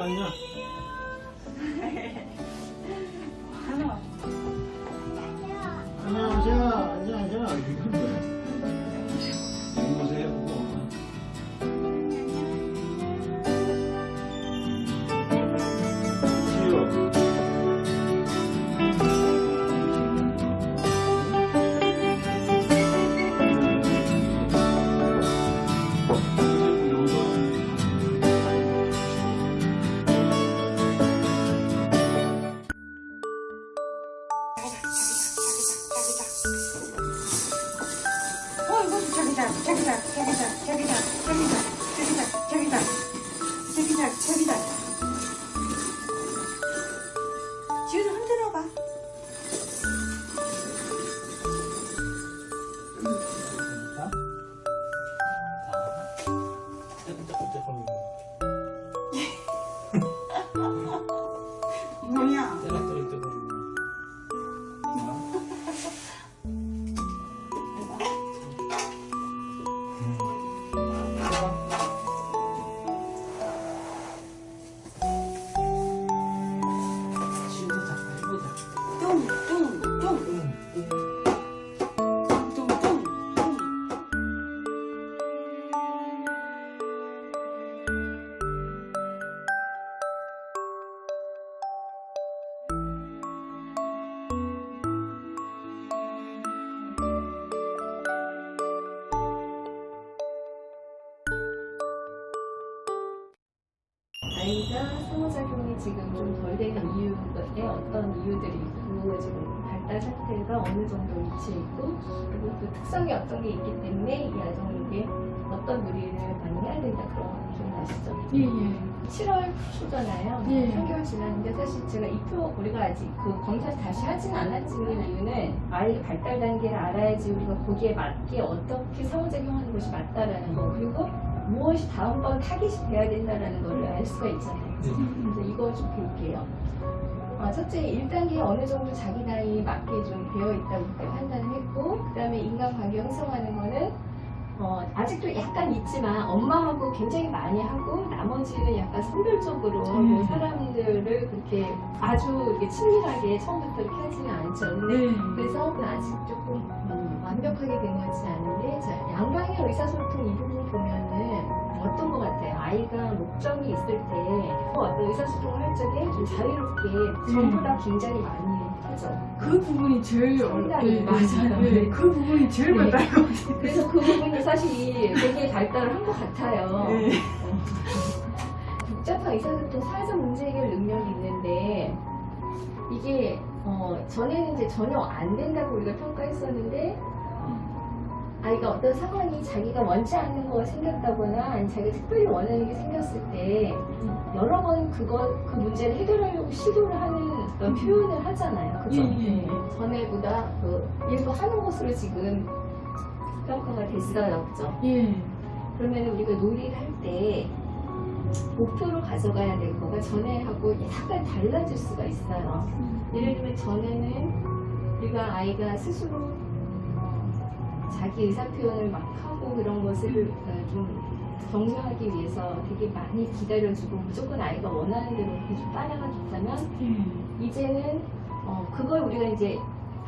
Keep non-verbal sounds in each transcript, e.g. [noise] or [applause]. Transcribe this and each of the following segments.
안녕. [laughs] 저기다, 저기다, 저기다, 저기다, 저기다, 저기다, 저기다, 저기다, 저기다. 어느 정도 위치해 있고 그리고 그 특성이 어떤 게 있기 때문에 이 아동에게 어떤 놀이를 많이 해야 된다 그런 거 기억나시죠? 예, 예. 7월 초잖아요. 예. 3개월 지났는데 사실 제가 이표 우리가 아직 그 검사 다시 하진 않았지만 이유는 아이의 발달 단계를 알아야지 우리가 거기에 맞게 어떻게 상호작용하는 것이 맞다라는 거 그리고 무엇이 다음번 타깃이 돼야 된다라는 걸 알 수가 있잖아요. 그래서 이거 좀 볼게요. 아, 첫째 1단계에 어느 정도 자기 나이에 맞게 좀 되어 있다고 판단을 했고 그 다음에 인간관계 형성하는 거는 어, 아직도 약간 있지만 엄마하고 굉장히 많이 하고 나머지는 약간 선별적으로 음. 그 사람들을 그렇게 아주 이렇게 친밀하게 처음부터 이렇게 하지는 않죠. 근데 네. 그래서 그 아직 조금 음, 완벽하게 된것 같지 않은데 자, 양방의 의사소통 이 부분 보면은 어떤 것 같아요? 아이가 목적이 있을 때 어떤 의사소통을 할 적에 좀 자유롭게 전부 다 굉장히 많이 하죠. 그 부분이 제일 네, 맞아요. 네, 그 부분이 제일 네. 같아요. 그래서 그 부분이 사실 되게 발달을 한 것 같아요. 네. 복잡한 의사소통 사회적 문제 해결 능력이 있는데 이게 어, 전에는 이제 전혀 안 된다고 우리가 평가했었는데 아이가 어떤 상황이 자기가 원치 않는 거가 생겼다거나 아니 자기가 특별히 원하는 게 생겼을 때 여러 번 그거 그 문제를 해결하려고 시도를 하는 그런 표현을 하잖아요. 그죠? 예, 예. 네. 전에보다 그 일부 하는 것으로 지금 평가가 됐어요. 그죠? 예. 그러면 우리가 놀이를 할 때 목표로 가져가야 될 거가 전에하고 약간 달라질 수가 있어요. 예를 들면 전에는 우리가 아이가 스스로 어, 자기 의사 표현을 막 하고 그런 것을 어, 좀 격려하기 위해서 되게 많이 기다려주고 무조건 아이가 원하는 대로 이렇게 좀 따라가 줬다면 예. 이제는 어, 그걸 우리가 이제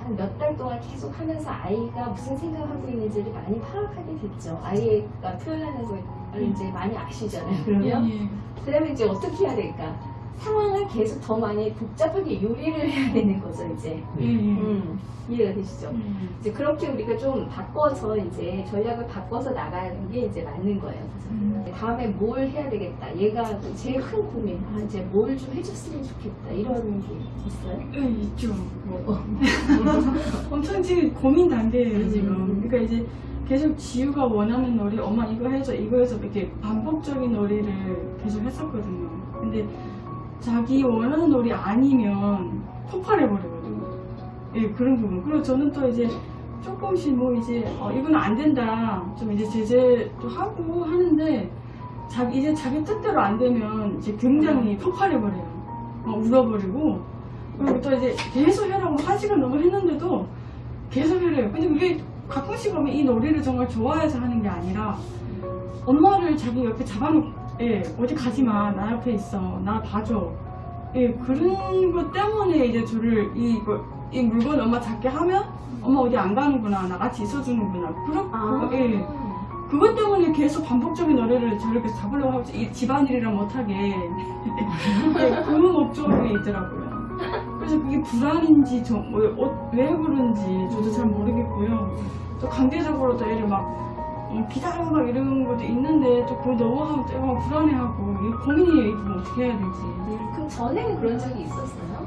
한 몇 달 동안 계속 하면서 아이가 무슨 생각하고 있는지를 많이 파악하게 됐죠. 아이가 표현하는 걸 이제 많이 아시잖아요. 그러면 예. 그 다음에 이제 어떻게 해야 될까? 상황을 계속 더 많이 복잡하게 요리를 해야 되는 거죠, 이제. 예. 예. 음, 이해가 되시죠? 음. 이제 그렇게 우리가 좀 바꿔서 이제 전략을 바꿔서 나가는 게 이제 맞는 거예요. 그래서 음. 다음에 뭘 해야 되겠다. 얘가 제일 큰 고민. 아, 이제 뭘 좀 해줬으면 좋겠다. 이런 게 있어요? 예, 있죠. 뭐, [laughs] 엄청 지금 고민 단계예요, 지금. 음. 그러니까 이제 계속 지우가 원하는 놀이, 엄마 이거 해줘, 이거 해줘, 이렇게 반복적인 놀이를 계속 했었거든요. 근데 자기 원하는 놀이 아니면 폭발해버리거든요. 예, 그런 부분. 그리고 저는 또 이제 조금씩 뭐 이제, 어, 이건 안 된다. 좀 이제 제재도 하고 하는데, 자기, 이제 자기 뜻대로 안 되면 이제 굉장히 폭발해버려요. 막 울어버리고, 그리고 또 이제 계속 하라고 한 시간 넘어 했는데도 계속 해래요. 근데 그게 가끔씩 보면 이 놀이를 정말 좋아해서 하는 게 아니라 엄마를 자기 옆에 잡아놓고 예, 어디 가지 마. 나 옆에 있어. 나 봐줘. 예, 그런 것 때문에 이제 저를 이, 거- 이 물건 엄마 잡게 하면 엄마 어디 안 가는구나. 나 같이 있어주는구나. 그런, 아. 예. 그것 때문에 계속 반복적인 노래를 저렇게 잡으려고 하고 이 집안일이랑 못하게 [laughs] 예, 그 목적이 있더라고요. 그래서 그게 불안인지 저, 뭐, 어, 왜 그런지 저도 잘 모르겠고요. 또 강제적으로 또 애를 막 어, 기다려 막 이런 것도 있는데 또 그거 넘어가면 또 애가 불안해하고 고민이에요. 뭐 어떻게 해야 될지. 그럼 전에는 그런 적이 있었어요?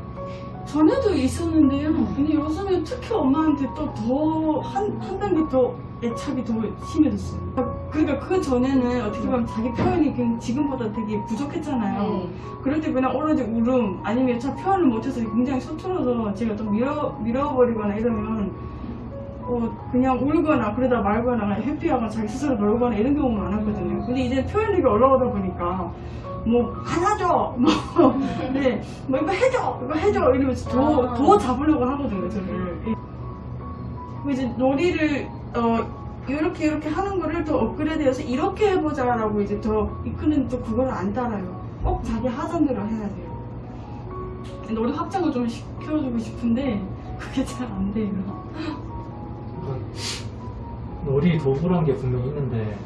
전에도 있었는데요. 근데 요즘에 특히 엄마한테 또 더 한 한 단계 더 애착이 더 심해졌어요. 그러니까 그 전에는 어떻게 보면 자기 표현이 그냥 지금보다 되게 부족했잖아요. 네. 그럴 때 그냥 오로지 울음 아니면 잘 표현을 못해서 굉장히 서툴러서 제가 또 밀어, 밀어버리거나 이러면 어, 그냥 울거나 그러다 말거나 회피하거나 자기 스스로 놀거나 이런 경우가 많았거든요. 근데 이제 표현력이 올라오다 보니까 뭐 안아줘 [laughs] 뭐, 네, 뭐 이거 해줘 이거 해줘 이러면서 더, 아. 더 잡으려고 하거든요 저를 예. 그리고 이제 놀이를 어, 이렇게 이렇게 하는 거를 더 업그레이드해서 이렇게 해보자 라고 이제 더 이끄는 또 그걸 안 따라요. 꼭 자기 하던 대로 해야 돼요. 놀이 확장을 좀 시켜주고 싶은데 그게 잘 안 돼요. 놀이 도구란 게 분명히 있는데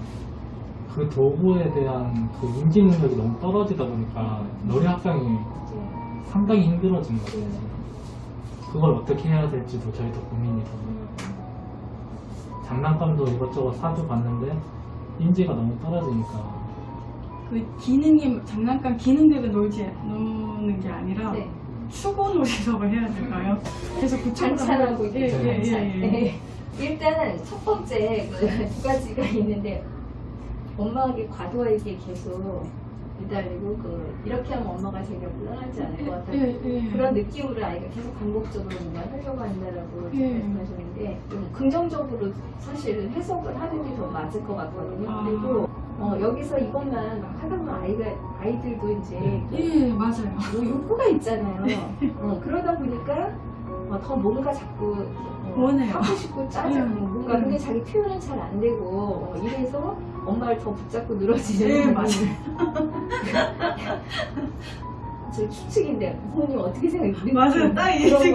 그 도구에 대한 그 인지 능력이 너무 떨어지다 보니까 놀이 학생이 이제 상당히 힘들어진 것 같아요. 그걸 어떻게 해야 될지도 저희도 고민이 되고 장난감도 이것저것 사줘 봤는데 인지가 너무 떨어지니까 그 기능이 장난감 기능대로 놀지 노는 게 아니라 네. 추고 놀이라고 해야 될까요? 그래서 구청을 반찬하고 예, 예. 예, 예. 네. 일단은 첫 번째 그 [laughs] 두 가지가 있는데 엄마에게 과도하게 계속 매달리고 그 이렇게 하면 엄마가 제가 불안하지 않을 것 같아요. 예, 예. 그런 느낌으로 아이가 계속 반복적으로 뭔가 하려고 한다라고 예. 말씀하셨는데 좀 긍정적으로 사실 해석을 하는 게 더 맞을 것 같거든요. 아. 그리고 어, 여기서 이것만 막 하다 보면 아이가 아이들도 이제 예, 맞아요. 뭐 욕구가 있잖아요. [laughs] 어, 그러다 보니까 어, 더 뭔가 자꾸 어, 원해요. 하고 싶고 짜증 음. 뭔가 근데 자기 표현은 잘 안 되고 어, 이래서 엄마를 더 붙잡고 늘어지는 예, 부분이 맞아요. [laughs] 제 추측인데 부모님 어떻게 생각해요? 맞아요. 딱 이. 같아요.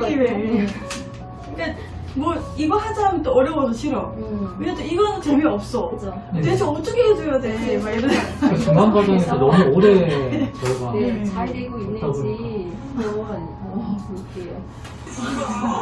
그러니까 뭐 이거 하자 하면 또 어려워서 싫어. 음. 왜냐면 또 이거는 재미없어. 그죠. 대체 어떻게 해줘야 돼? 막 이런. 그 중간 과정에서 너무 오래 [laughs] 저희가 네, 음. 잘 되고 있는지 한번 어, 볼게요. Oh,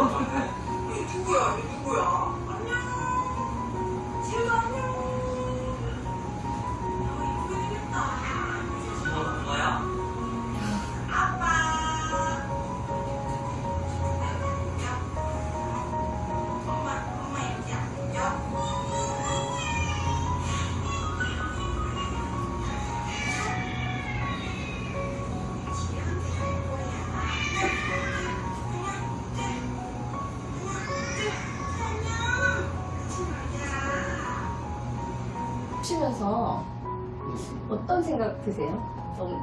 드세요? 좀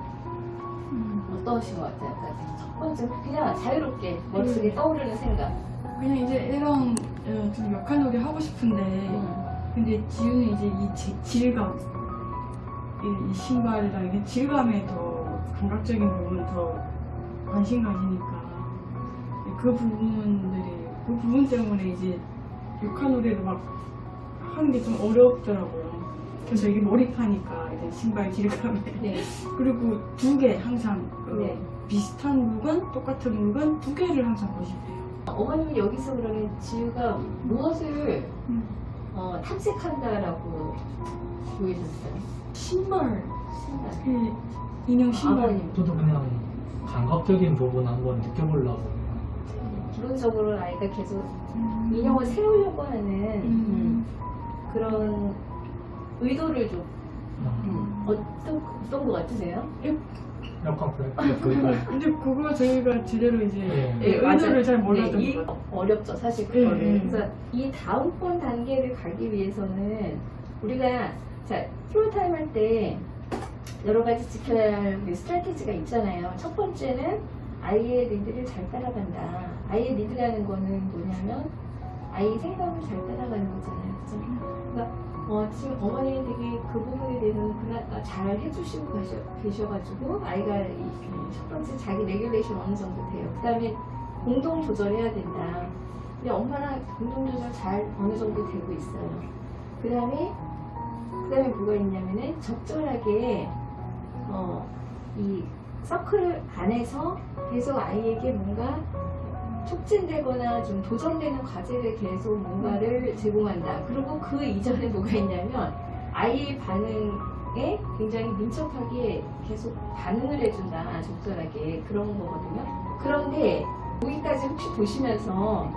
어떠신 것 같아요? 그러니까 첫 번째 그냥 자유롭게 머릿속에 음. 떠오르는 생각. 그냥 이제 이런 어, 좀 역할놀이 하고 싶은데 음. 근데 지우는 이제 이 지- 질감 이, 이 신발이랑 이게 질감에 더 감각적인 부분 더 관심 가지니까 그 부분들이 그 부분 때문에 이제 역할놀이를 막 하는 게 좀 어렵더라고요. 그래서 이게 몰입하니까 이제 신발 질감에 네. [laughs] 그리고 두 개 항상 그 네. 비슷한 물건 똑같은 물건 두 개를 항상 고집해요. 어머님은 여기서 그러면 지우가 무엇을 음. 어, 탐색한다라고 보이셨어요? 신발 신발. 그 인형 신발 아버님. 저도 그냥 감각적인 부분 한번 느껴보려고 기본적으로 아이가 계속 음. 인형을 세우려고 하는 음. 그런 의도를 좀 음, 어떤 어떤 것 같으세요? 약간 그래 그 근데 그거 저희가 제대로 이제 예. 예, 의도를 잘 몰랐던 네, 이- 것 같아요. 어렵죠 사실 예, 그거를. 예. 그래서 이 다음번 단계를 가기 위해서는 우리가 자 프로타임 할 때 여러 가지 지켜야 할 우리 스트래티지가 있잖아요. 첫 번째는 아이의 리드를 잘 따라간다. 아이의 리드라는 거는 뭐냐면 아이 생각을 잘 따라가는 거잖아요. 그죠? 그러니까 어, 지금 어머니는 되게 그 부분에 대해서는 그나마 잘 해주시고 가셔, 계셔가지고 아이가 이, 이 첫 번째 자기 regulation 어느 정도 돼요. 그 다음에 공동 조절해야 된다. 근데 엄마랑 공동 조절 잘 어느 정도 되고 있어요. 그 다음에 그 다음에 뭐가 있냐면은 적절하게 어, 이 서클 안에서 계속 아이에게 뭔가 촉진되거나 좀 도전되는 과제를 계속 뭔가를 제공한다. 그리고 그 이전에 뭐가 있냐면 아이의 반응에 굉장히 민첩하게 계속 반응을 해준다. 적절하게 그런 거거든요. 그런데 여기까지 혹시 보시면서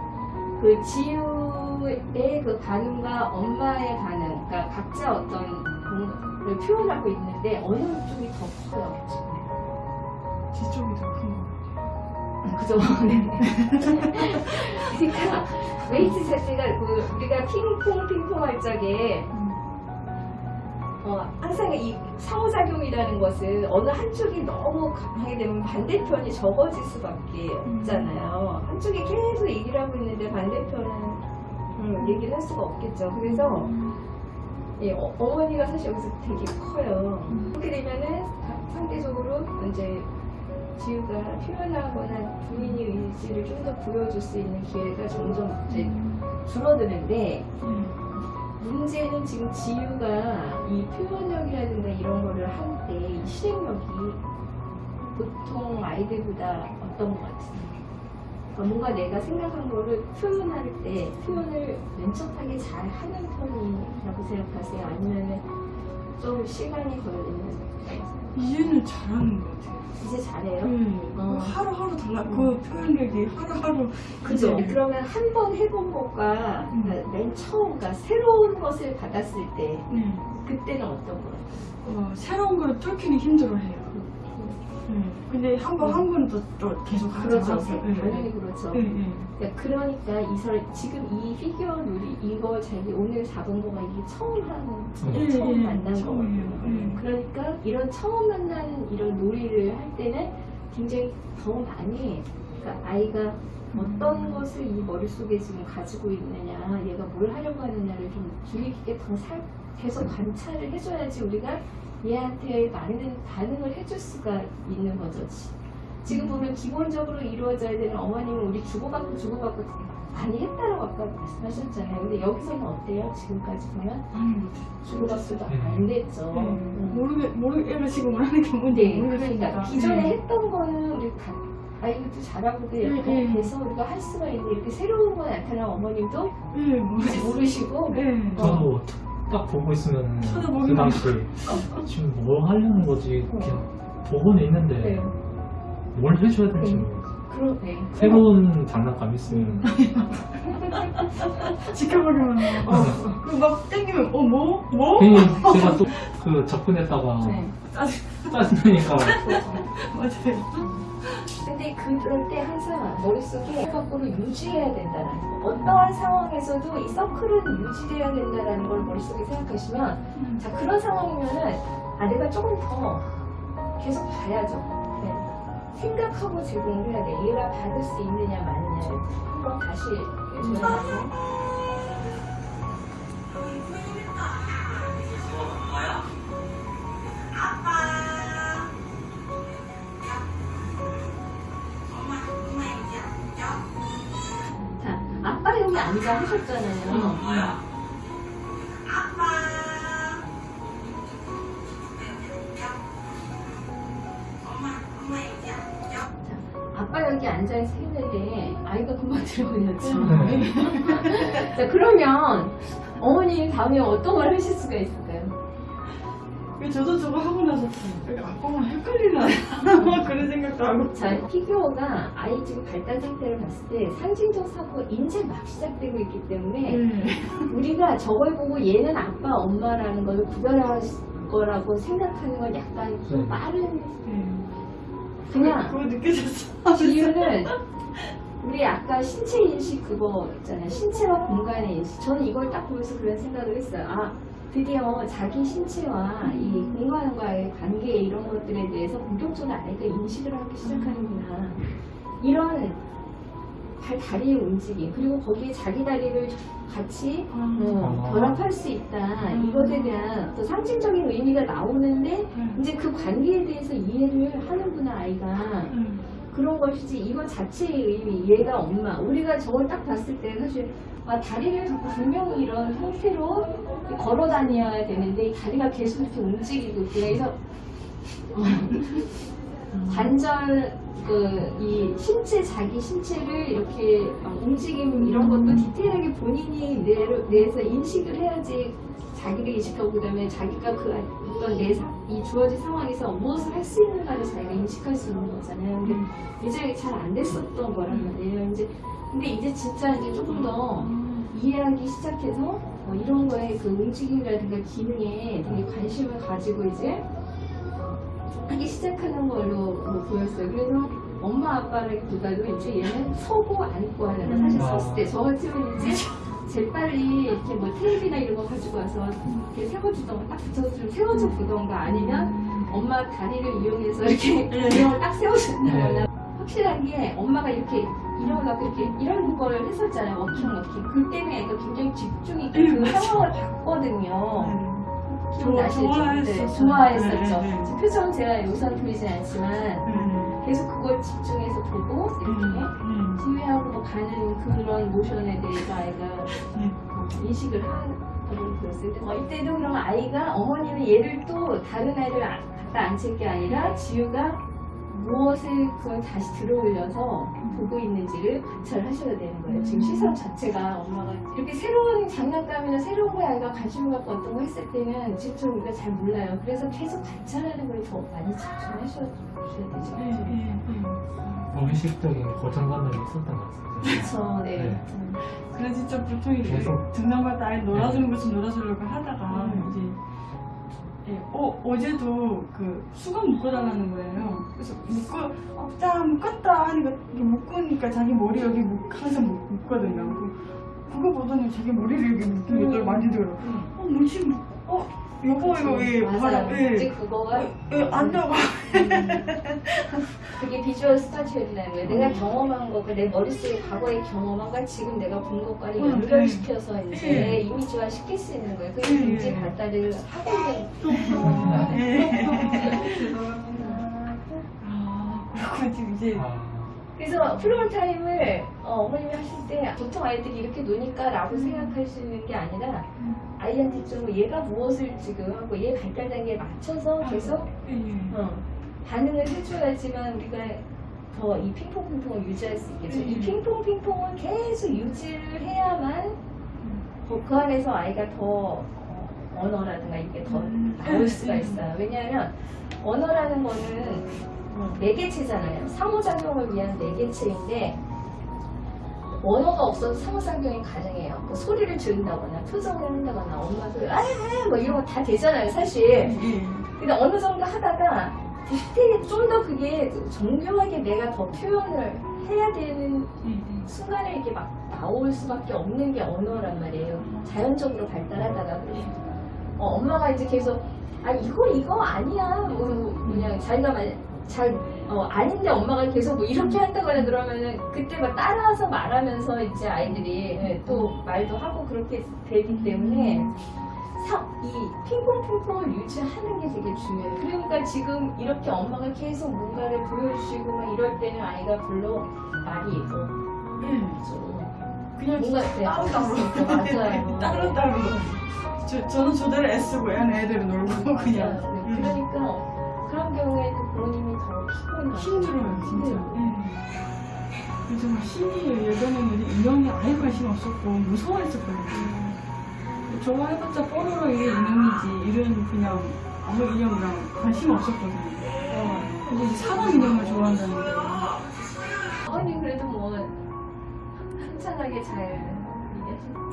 그 지우의 그 반응과 엄마의 반응, 그러니까 각자 어떤 뭔가를 표현하고 있는데 어느 쪽이 더 커요? 지금? 제 쪽이 더 큰 거. 그죠? [laughs] 네. 그러니까 웨이트 자체가 그 우리가 핑퐁 핑퐁 할 적에 어, 항상 이 상호작용이라는 것은 어느 한쪽이 너무 강하게 되면 반대편이 적어질 수밖에 없잖아요. 한쪽이 계속 얘기를 하고 있는데 반대편은 음, 얘기를 할 수가 없겠죠. 그래서 예, 어, 어머니가 사실 여기서 되게 커요. 그렇게 되면은 상대적으로 이제 지우가 표현하거나 부인의 의지를 좀 더 보여줄 수 있는 기회가 점점 이제 줄어드는데 문제는 지금 지우가 이 표현력이라든가 이런 거를 할때이 실행력이 보통 아이들보다 어떤 것 같아요? 그러니까 뭔가 내가 생각한 거를 표현할 때 표현을 민첩하게 잘 하는 편이라고 생각하세요? 아니면 좀 시간이 걸리는 이제는 잘하는 것 같아요. 이제 잘해요? 네. 어. 하루하루 달라. 그 표현력이 하루하루. 그죠? 이제 그러면 한 번 해본 것과 음. 그러니까 맨 처음, 그러니까 새로운 것을 받았을 때 네. 그때는 어떤 거예요? 어, 새로운 걸 뚫기는 힘들어해요. 네. 근데 한 번 한 번도 또 계속 하죠. 그렇죠. 네. 당연히 그렇죠. 네, 네. 그러니까, 그러니까 이 설, 지금 이 피규어 놀이 이거 자기 오늘 잡은 거가 이게 처음 하는 예, 처음 예, 만난. 거거든요. 예. 그러니까 이런 처음 만나는 이런 놀이를 할 때는 굉장히 더 많이 그러니까 아이가 어떤 것을 이 머릿속에 지금 가지고 있느냐 얘가 뭘 하려고 하느냐를 좀 주의 깊게 더 살, 계속 관찰을 해줘야지 우리가 얘한테 많은 반응을 해줄 수가 있는 거죠. 지- 지금 보면 기본적으로 이루어져야 되는 어머님은 우리 주고받고 주고받고 많이 했다라고 아까 말씀하셨잖아요. 근데 여기서는 어때요? 지금까지 보면. 주고받고도 음. 안 됐죠. 네. 음. 모르겠, 모르, 얘가 지금 뭐라는 게 뭔지 네, 모르겠으니까. 그러니까 기존에 네. 했던 거는 우리 가, 아이들도 잘하고 그 네, 네. 해서 우리가 할 수가 있는데 이렇게 새로운 거 나타난 어머님도 네, 모르겠어요. 모르시고 네. 저도 딱 보고 있으면 그 당시에 지금 뭘 하려는 거지 그냥 보고는 있는데 네. 뭘 해줘야 될지 네. 모르겠어요. 그러네. 새로운 장난감 있으면 [laughs] 지켜보기만 하고. 어, 그막 땡기면, 어, 뭐? 뭐? 괜히 제가 또 그 접근했다가 네. 짜증나니까 [laughs] 맞아요. 근데 그럴 때 항상 머릿속에 거꾸로 유지해야 된다는 거. 어떠한 상황에서도 이 서클은 유지돼야 된다는 걸 머릿속에 생각하시면 자 그런 상황이면 은 아 내가 조금 더 계속 봐야죠. 네. 생각하고 제공을 해야 돼. 얘가 받을 수 있느냐 마느냐를 한번 다시. 자, 아빠 여기 앉아 하셨잖아요. 자, 자, 그러면 어머니 다음에 어떤 걸 하실 수가 있을까요? 그 저도 저거 하고 나서 아빠만 헷갈리나 [laughs] 그런 생각도 하고. 자, 피규어가 아이 지금 발달 상태를 봤을 때 상징적 사고가 이제 막 시작되고 있기 때문에 네. 우리가 저걸 보고 얘는 아빠, 엄마라는 걸 구별할 거라고 생각하는 건 약간 좀 네. 빠른 네. 그냥 그거 느껴졌어. 이유는 우리 아까 신체 인식 그거 있잖아요. 신체와 공간의 인식. 저는 이걸 딱 보면서 그런 생각을 했어요. 아, 드디어 자기 신체와 이 공간과의 관계 이런 것들에 대해서 본격적으로 아이가 인식을 하기 시작하는구나. 이런 발 다리의 움직임 그리고 거기에 자기 다리를 같이 어, 아. 결합할 수 있다 음. 이것에 대한 또 상징적인 의미가 나오는데 음. 이제 그 관계에 대해서 이해를 하는구나 아이가 음. 그런 것이지 이거 자체의 의미 얘가 엄마 우리가 저걸 딱 봤을 때 사실 아, 다리를 자꾸 분명히 이런 형태로 걸어 다녀야 되는데 이 다리가 계속 이렇게 움직이고 그래서 어, [laughs] 관절 그이 신체 자기 신체를 이렇게 막 움직임 이런 것도 디테일하게 본인이 내, 내에서 인식을 해야지 자기를 인식하고 그다음에 자기가 그 어떤 내 이 주어진 상황에서 무엇을 할 수 있는가를 자기가 인식할 수 있는 거잖아요. 근데 이제 잘안 됐었던 거란 말이에요. 이제 근데 이제 진짜 이제 조금 더 이해하기 시작해서 어, 이런 거에 그 움직임이라든가 기능에 되게 관심을 가지고 이제 하기 시작하는 걸로 뭐 보였어요. 그래서 엄마 아빠라기보다도 이제 얘는 서고 앉고 하는 거 사실 음. 섰을 때 저 같으면 이제 재빨리 이렇게 뭐 테이프나 이런 거 가지고 와서 이렇게 세워주던가 딱 붙여서 좀 세워줘 보던가 아니면 엄마 다리를 이용해서 이렇게 [laughs] 이걸 딱 세워준다거나 확실한 게 엄마가 이렇게 일어나고 이렇게 이런 걸 했었잖아요 walking walking 그 때문에 애가 굉장히 집중이 그 상황을 봤거든요 기억나시죠? 좋아했었어요. 네, 좋아했었죠 네, 네. 표정은 제가 여기서는 보이진 않지만 음. 계속 그걸 집중해서 보고 이렇게 음. 가는 그런 모션에 대해서 아이가 음. 어, 인식을 하고 그랬어요. 근데 어, 이때도 그럼 아이가 어머니는 얘를 또 다른 아이를 아- 갖다 앉힐 게 아니라 지우가 무엇을 그걸 다시 들어올려서 보고 있는지를 관찰하셔야 되는 거예요. 지금 시선 자체가 엄마가 이렇게 새로운 장난감이나 새로운 거에 아이가 관심을 갖고 어떤 거 했을 때는 지금 우리가 잘 몰라요. 그래서 계속 관찰하는 걸 더 많이 집중하셔야 되죠. 네, 네, 네. 무의식적인 고정관념이 있었던 것 같습니다. 그렇죠. 네. 네. 음. 그래 진짜 보통 이제 계속. 등산갈 때 아이 놀아주는 것좀 놀아주려고 하다가 음. 이제 예, 어, 어제도 그 수건 묶어달라는 거예요. 그래서 묶어, 없다, 묶었다 하니까 이게 묶으니까 자기 머리 여기 묶, 항상 묶, 묶거든요. 그- 그거 보더니 자기 머리를 이렇게 묶는 게 음. 많이 들어. 어? 묶- 어, 여보 이거 왜 맞아요. 예. 그거가 예, 안 나가. 그게 visual thought였다는 거예요. 내가 경험한 거가 내 머릿속에 과거에 경험한 걸 지금 내가 본 것과를 음, 연결시켜서 이제 네. 이미지화 시킬 수 있는 거예요. 그게 네. 인지 발달을 하고 있는 아, 그렇군 지금 이제 아, 그래서 floor time을 어, 머님이 하실 때 보통 아이들이 이렇게 노니까 라고 생각하시는 게 아니라 아이한테 좀 얘가 무엇을 지금 하고 얘 발달 단계에 맞춰서 계속 예, 예. 어, 반응을 해줘야지만 우리가 더 이 핑퐁 핑퐁을 유지할 수 있겠죠. 이 음. 핑퐁 핑퐁을 계속 유지를 해야만 그, 그 안에서 아이가 더 어, 언어라든가 이게 더 음. 나올 수가 음. 있어요. 왜냐하면 언어라는 거는 음, 매개체잖아요. 상호작용을 위한 매개체인데 언어가 없어서 상호작용이 가능해요. 그 소리를 지른다거나 표정을 한다거나 엄마 소리 아뭐 이런 거 다 되잖아요, 사실. 예. 근데 어느 정도 하다가 디테일 좀더 그게 정교하게 내가 더 표현을 해야 되는 예, 순간에 이게 막 나올 수밖에 없는 게 언어란 말이에요. 자연적으로 발달하다가 어, 엄마가 이제 계속 아 이거 이거 아니야 뭐 그냥 자기가 잘 어, 아닌데 엄마가 계속 뭐 이렇게 한다거나 그러면은 그때 막 따라서 말하면서 이제 아이들이 예, 또 말도 하고 그렇게 되기 때문에 사- 이 핑퐁핑퐁을 유지하는 게 되게 중요해요. 그러니까 지금 이렇게 엄마가 계속 뭔가를 보여주시고 막 이럴 때는 아이가 별로 말이 어, 예. 좀 그냥 뭔가 네, 따로따로. 맞아요. 따로따로. 저, 저는 저대로 애쓰고 얘는 애들은 놀고 그냥. 맞아요. 음. 그러니까 그런 경우에는 부모님이 더 피곤해요. 힘들어요, 진짜. 힘들어요. 예. 그래서 막 신기해요. 예전에는 인형이 아예 관심 없었고 무서워했었거든요. 저거 해봤자 뽀로로 이게 인형이지. 이런 그냥 아무 인형이랑 관심 없었거든요. 근데 이제 사람 인형을 좋아한다는 게. 아니 그래도 뭐 한산하게 잘.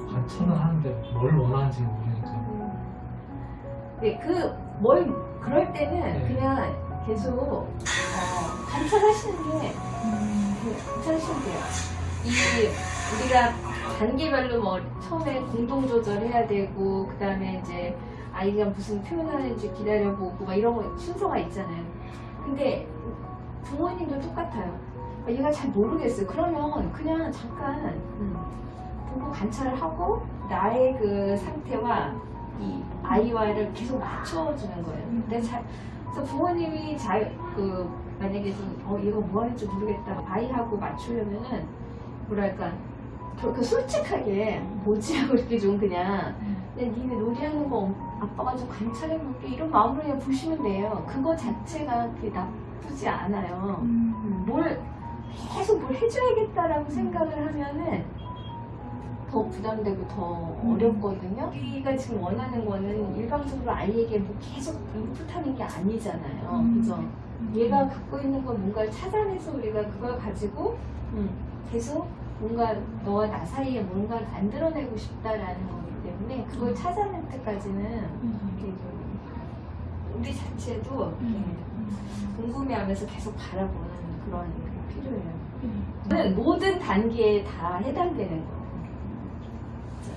관찰은 하는데 뭘 원하는지 모르니까. 네, 그 뭘 그럴 때는 네. 그냥 계속 어, 관찰하시는 게 음, 그 관찰하시면 돼요. 이 우리가 단계별로 뭐 처음에 공동 조절해야 되고 그 다음에 이제 아이가 무슨 표현하는지 기다려보고 막 이런 거 순서가 있잖아요. 근데 부모님도 똑같아요. 얘가 잘 모르겠어요. 그러면 그냥 잠깐 음, 보고 관찰을 하고 나의 그 상태와 이 아이와를 계속 맞춰주는 거예요. 근데 잘, 그래서 부모님이 잘, 그, 만약에 좀, 어, 얘가 뭐 하는지 모르겠다. 아이하고 맞추려면은, 뭐랄까, 그, 그 솔직하게, 뭐지 하고 이렇게 좀 그냥, 그냥 니네 놀이하는 거 아빠가 좀 관찰해볼게. 이런 마음으로 그냥 보시면 돼요. 그거 자체가 그게 나쁘지 않아요. 음. 뭘 계속 뭘 해줘야겠다라고 생각을 하면은 더 부담되고 더 어렵거든요. 우리가 지금 원하는 거는 일방적으로 아이에게 뭐 계속 인풋하는 게 아니잖아요. 음. 그죠? 얘가 갖고 있는 건 뭔가를 찾아내서 우리가 그걸 가지고 음, 계속 뭔가 너와 나 사이에 뭔가를 만들어내고 싶다라는 거기 때문에 그걸 찾아낼 때까지는 우리 자체도 궁금해하면서 계속 바라보는 그런 게 필요해요. 음. 저는 모든 단계에 다 해당되는 거예요.